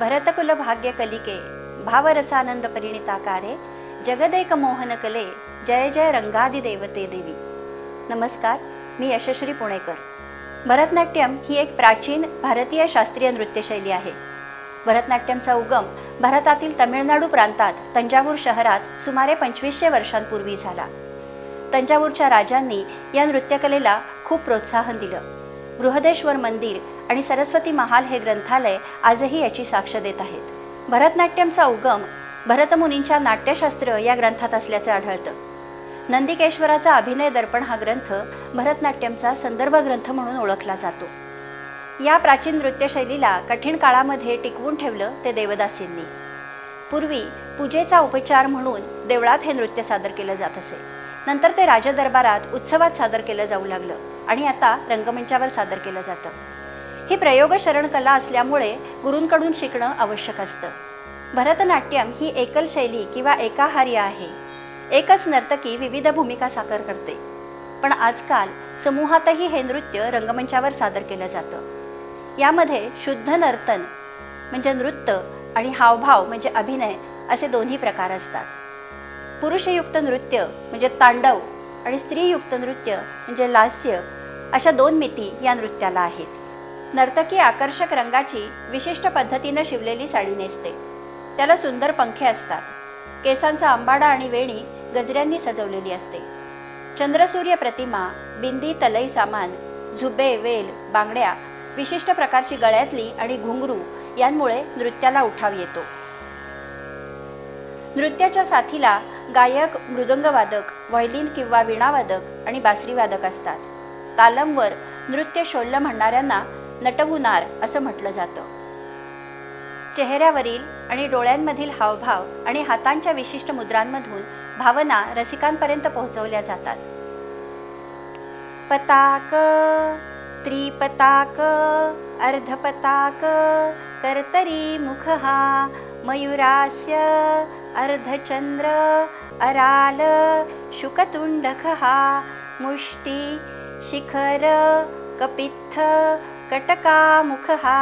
भरतकुल भाग्य भावरसानंद परिणिताकारे जगदेक मोहन कले जय जय रंगादी देवते देवी। नमस्कार मी यशश्री पुणेकर। भरतनाट्यम ही एक प्राचीन भारतीय शास्त्रीय नृत्यशैली आहे. भरतनाट्यमचा उगम भारतातील तमिळनाडू प्रांतात तंजावूर शहरात सुमारे पंचवीसशे वर्षांपूर्वी झाला. तंजावूरच्या राजांनी या नृत्यकलेला खूप प्रोत्साहन दिलं. बृहदेश्वर मंदिर आणि सरस्वती महाल हे ग्रंथालय आजही याची साक्ष देत आहेत. भरतनाट्यमचा उगम भरतमुनींच्या नाट्यशास्त्र या ग्रंथात असल्याचे आढळतं. नंदिकेश्वराचा अभिनय दर्पण हा ग्रंथ भरतनाट्यमचा संदर्भ ग्रंथ म्हणून ओळखला जातो. या प्राचीन नृत्यशैलीला कठीण काळामध्ये टिकवून ठेवलं ते देवदासींनी. पूर्वी पूजेचा उपचार म्हणून देवळात हे नृत्य सादर केलं जात असे. नंतर ते राजदरबारात उत्सवात सादर केलं जाऊ लागलं. आणि आता रंगमंचावर सादर केलं जातं. ही प्रयोगशरण कला असल्यामुळे गुरूंकडून शिकणं आवश्यक असतं. भरतनाट्यम ही एकल शैली किंवा एकाहार्य आहे. एकच नर्तकी विविध भूमिका साकार करते. पण आजकाल समूहातही हे नृत्य रंगमंचावर सादर केलं जातं. यामध्ये शुद्ध नर्तन म्हणजे नृत्य आणि हावभाव म्हणजे अभिनय असे दोन्ही प्रकार असतात. पुरुषयुक्त नृत्य म्हणजे तांडव आणि स्त्रीयुक्त नृत्य म्हणजे लास्य अशा दोन मिती या नृत्याला आहेत. नर्तकी आकर्षक रंगाची विशिष्ट पद्धतीनं शिवलेली साडी नेसते. त्याला सुंदर पंखे असतात. केसांचा आंबाडा आणि वेणी गजऱ्यांनी सजवलेली असते. चंद्रसूर्य प्रतिमा बिंदी तलई सामान झुबे वेल बांगड्या विशिष्ट प्रकारची गळ्यातली आणि घुंगरू यांमुळे नृत्याला उठाव येतो. नृत्याच्या साथीला गायक मृदंगवादक व्हायलिन किंवा वीणावादक आणि बासरीवादक असतात. तालमवर नृत्य शोल्ल म्हणणाऱ्यांना नटवुनार असं म्हटलं जातं. चेहऱ्यावरील आणि डोळ्यांमधील हावभाव आणि हातांच्या विशिष्ट मुद्रांमधून भावना रसिकांपर्यंत पोहोचवल्या जातात. पताक त्रिपताक अर्धपताक कर्तरी मुख हा मयुरास्य अर्धचंद्र अराल शुकतुंडखहा मुष्टी शिखर कपित्थ कटकामुख। हा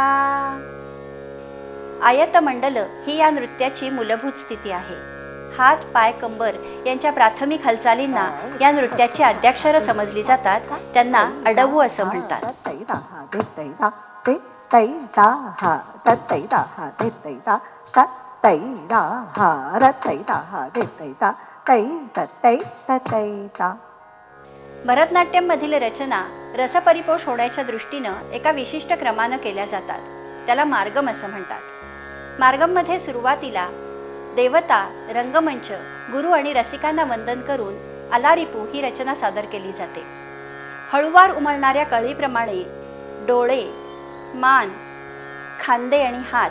आयतमंडल ही या नृत्याची मूलभूत स्थिती आहे. हात पाय कंबर यांच्या प्राथमिक हालचालींना या नृत्याची आद्याक्षरं समजली जातात त्यांना अडवू असं म्हणतात. भरतनाट्यममधील रचना रसपरिपोष होण्याच्या दृष्टीनं एका विशिष्ट क्रमानं केल्या जातात. त्याला मार्गम असं म्हणतात. मार्गममध्ये सुरुवातीला देवता रंगमंच गुरु आणि रसिकांना वंदन करून अलारिपू ही रचना सादर केली जाते. हळुवार उमळणाऱ्या कळीप्रमाणे डोळे मान खांदे आणि हात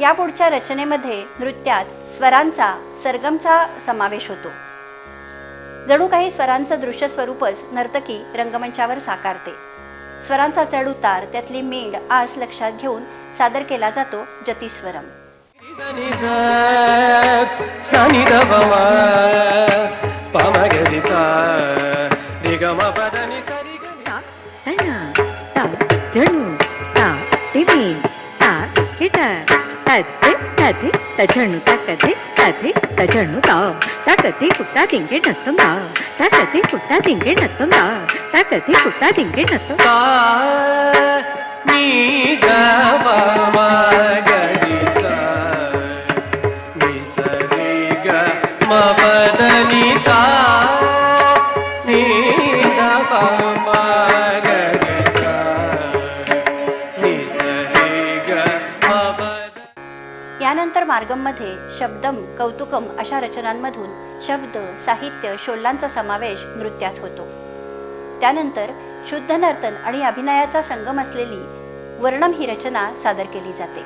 या पुढच्या रचनेमध्ये नृत्यात स्वरांचा सरगमचा समावेश होतो. जणू काही स्वरांचं दृश्य स्वरूपच नर्तकी रंगमंचावर साकारते. स्वरांचा चढ उतार त्यातली मेंड आस लक्षात घेऊन सादर केला जातो जतीस्वरम. ता తద్ది తది తజను తకది తది తజను తా. తకది కుట్టా నత్తం తా. నత్తం తా. నత్తం సా. मार्गममध्ये शब्दम कौतुकम अशा रचनांमधून शब्द साहित्य शोल्लांचा समावेश नृत्यात होतो. त्यानंतर शुद्ध नर्तन आणि अभिनयाचा संगम असलेली वर्णम ही रचना सादर केली जाते.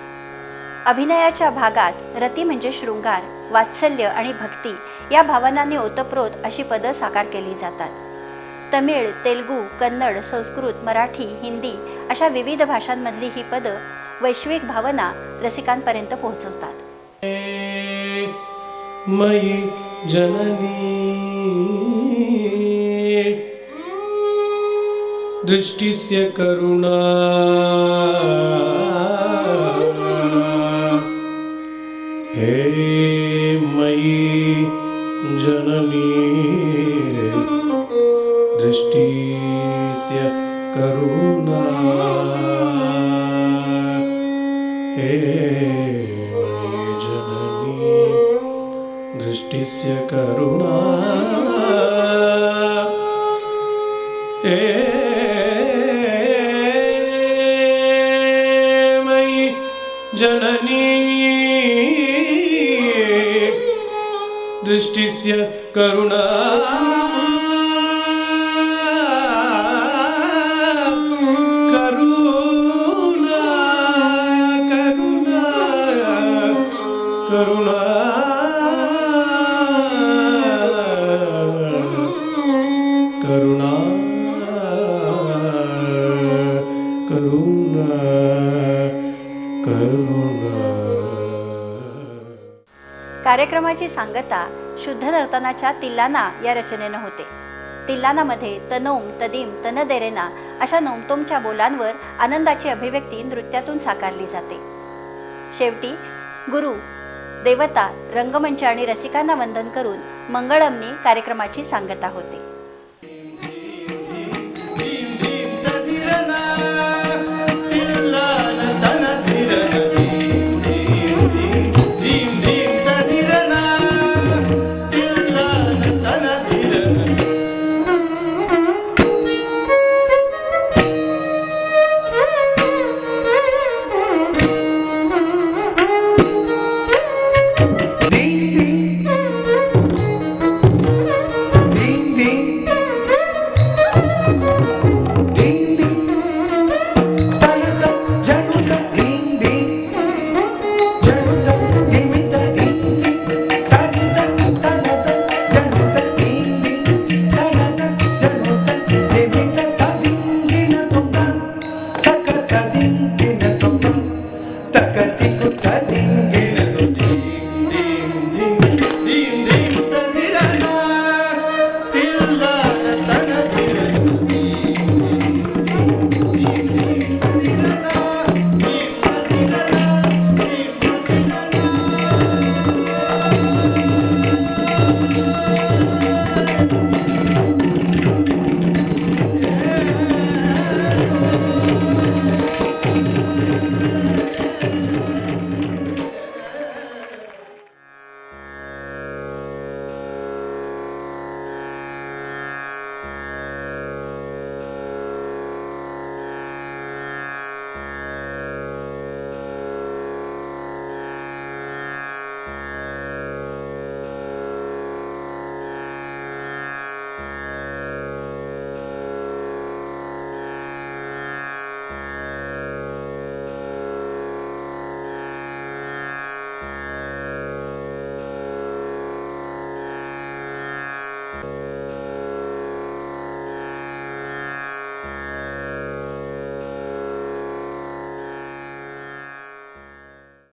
अभिनयाच्या भागात रती म्हणजे शृंगार वात्सल्य आणि भक्ती या भावनांनी ओतप्रोत अशी पदं साकार केली जातात. तमिळ तेलगू कन्नड संस्कृत मराठी हिंदी अशा विविध भाषांमधली ही पदं वैश्विक भावना रसिकांपर्यंत पोहोचवतात. मयि जननी। दृष्टिस्य करुणा। हे मयि जननी। दृष्टिस्य करुणा। हे मयि दृष्टिस्य करुणा। हे मयि जननी। दृष्टिस्य करुणा कार्यक्रमाची सांगता शुद्ध नर्तनाच्या तिल्लाना या रचनेनं होते. तिल्लानामध्ये तनोम तदीम तनदेरेना अशा नोमतोमच्या बोलांवर आनंदाची अभिव्यक्ती नृत्यातून साकारली जाते. शेवटी गुरु देवता रंगमंच आणि रसिकांना वंदन करून मंगळमनी कार्यक्रमाची सांगता होते.